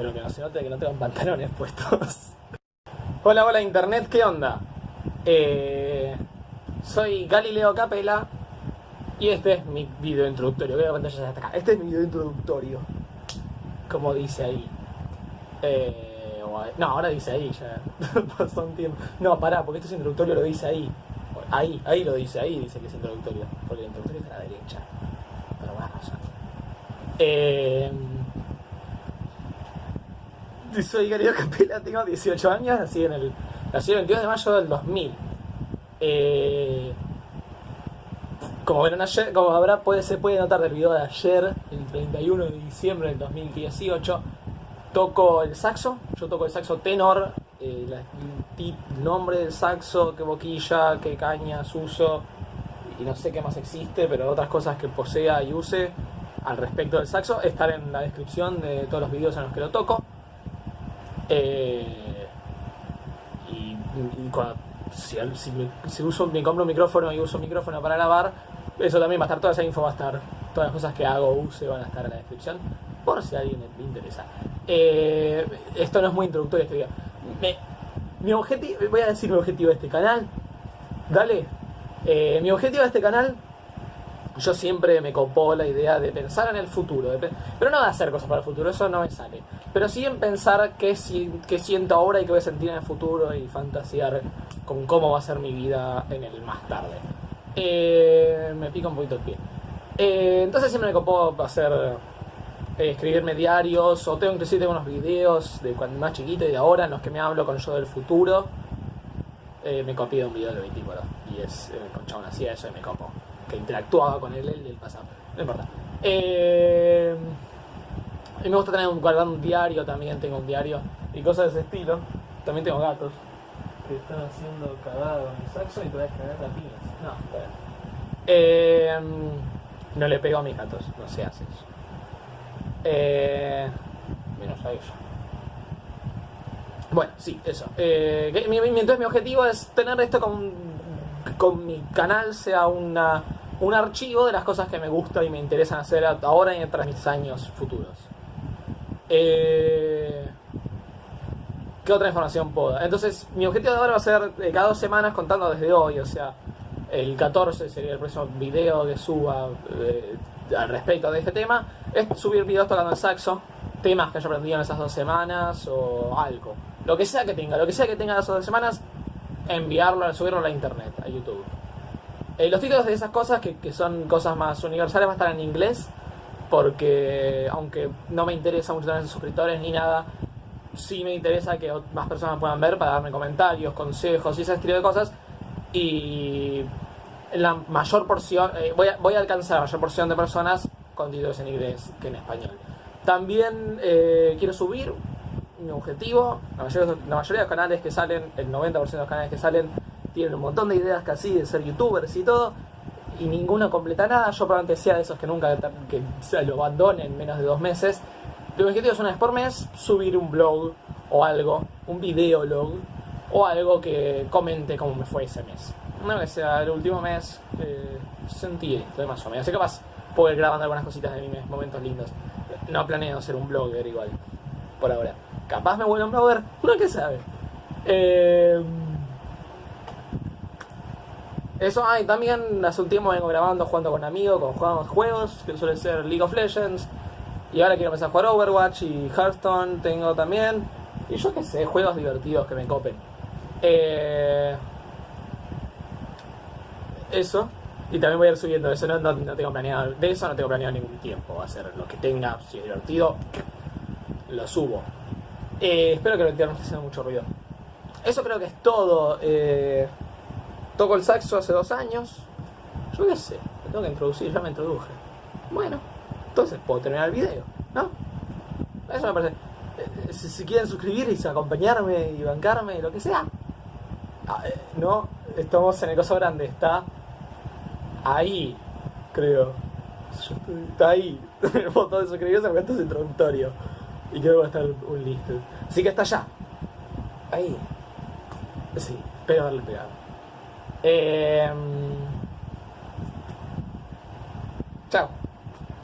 Espero que no se note que no tengo pantalones puestos. hola, hola internet, ¿qué onda? Eh, soy Galileo Capela y este es mi video introductorio. Veo la pantalla hasta acá. Este es mi video introductorio. Como dice ahí. Eh, no, ahora dice ahí ya. Pasó un tiempo. No, pará, porque esto es introductorio, lo dice ahí. Ahí, ahí lo dice, ahí dice que es introductorio. Porque el introductorio está a la derecha. Pero bueno, razón. Eh, soy Galileo Capela, tengo 18 años, nací en el, nací el 22 de mayo del 2000. Eh, como verán ayer, como habrá, puede, se puede notar del video de ayer, el 31 de diciembre del 2018, toco el saxo, yo toco el saxo tenor, eh, el nombre del saxo, qué boquilla, qué cañas uso, y no sé qué más existe, pero otras cosas que posea y use al respecto del saxo, estar en la descripción de todos los videos en los que lo toco. Eh, y, cuando, si, uso, me compro un micrófono y uso un micrófono para grabar, eso también va a estar, toda esa info va a estar, todas las cosas que hago, use, van a estar en la descripción, por si alguien le interesa. Eh, esto no es muy introductorio este video. mi objetivo, voy a decir mi objetivo de este canal. Dale. Eh, mi objetivo de este canal yo siempre me copó la idea de pensar en el futuro, pero no de hacer cosas para el futuro, eso no me sale. Pero sí en pensar qué, siento ahora y qué voy a sentir en el futuro y fantasear con cómo va a ser mi vida en el más tarde. Eh, me pica un poquito el pie. Eh, entonces siempre me copó hacer, eh, escribirme diarios, o tengo inclusive tengo unos videos de cuando más chiquito y de ahora en los que me hablo con yo del futuro. me copié un video de 24 y es con chabón hacía eso y me copó que interactuaba con él, el del pasado. No importa. Eh, y me gusta tener un, guardar un diario también, tengo un diario y cosas de ese estilo. También tengo gatos que están haciendo cagado en el saxo y te voy a cagar la piñas. No, eh, no le pego a mis gatos, no se hace eso. Eh, menos a ellos. Bueno, sí, eso. Eh, entonces mi objetivo es tener esto con, con mi canal sea una un archivo de las cosas que me gustan y me interesan hacer ahora y entre mis años futuros. Eh, ¿Qué otra información puedo? Entonces, mi objetivo de ahora va a ser cada dos semanas contando desde hoy, o sea, el 14 sería el próximo video que suba eh, al respecto de este tema, es subir videos tocando el saxo, temas que haya aprendido en esas dos semanas o algo. Lo que sea que tenga, lo que sea que tenga esas dos semanas, enviarlo, subirlo a la internet, a YouTube. Eh, los títulos de esas cosas, que, son cosas más universales, van a estar en inglés, porque aunque no me interesa mucho tener suscriptores ni nada, sí me interesa que más personas puedan ver para darme comentarios, consejos y ese estilo de cosas. Y la mayor porción, eh, voy, a, voy, a, alcanzar la mayor porción de personas con títulos en inglés que en español. También eh, quiero subir objetivo, la mayoría, la mayoría de los canales que salen, el 90% de los canales que salen, tienen un montón de ideas casi de ser youtubers y todo, y ninguno completa nada. Yo probablemente sea de esos que nunca que se lo abandonen en menos de dos meses. Mi objetivo es una vez por mes subir un blog o algo, un videolog o algo que comente cómo me fue ese mes. Una vez sea el último mes, eh, sentí esto más o menos. Así que capaz puedo ir grabando algunas cositas de mis momentos lindos. No planeo ser un blogger igual, por ahora. Capaz me vuelvo un blogger, uno que sabe. Eh, eso, ah, y también hace un tiempo vengo grabando jugando con amigos, con jugamos juegos, que suele ser League of Legends. Y ahora quiero empezar a jugar Overwatch y Hearthstone tengo también. Y yo qué sé, juegos divertidos que me copen. Eh, eso. Y también voy a ir subiendo eso, no, no, tengo planeado, de eso no tengo planeado ningún tiempo. Va a ser lo que tenga, si es divertido, lo subo. Eh, espero que lo entiendan, no esté haciendo mucho ruido. Eso creo que es todo. Eh, Toco el saxo hace dos años. Yo qué sé, me tengo que introducir, ya me introduje. Bueno, entonces puedo terminar el video, ¿no? Eso me parece. Eh, si, quieren suscribirse, acompañarme y bancarme, lo que sea. Ah, no, estamos en el coso grande, está ahí, creo. Está ahí. El botón de suscribirse porque esto es introductorio. Y creo que va a estar un listo. Así que está allá. Ahí. Sí, espero darle pegado. Eh, chao.